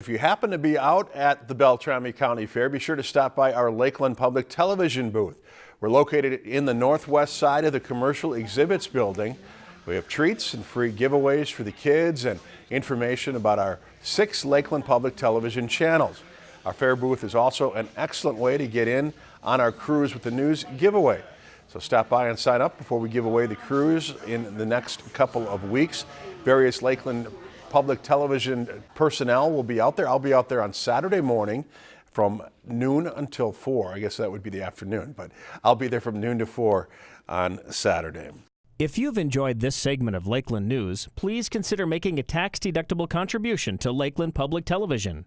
If you happen to be out at the Beltrami County Fair, be sure to stop by our Lakeland Public Television booth. We're located in the northwest side of the Commercial Exhibits Building. We have treats and free giveaways for the kids and information about our six Lakeland Public Television channels. Our fair booth is also an excellent way to get in on our Cruise with the News giveaway. So stop by and sign up before we give away the cruise in the next couple of weeks. Various Lakeland public television personnel will be out there. I'll be out there on Saturday morning from noon until 4. I guess that would be the afternoon, but I'll be there from noon to 4 on Saturday. If you've enjoyed this segment of Lakeland News, please consider making a tax-deductible contribution to Lakeland Public Television.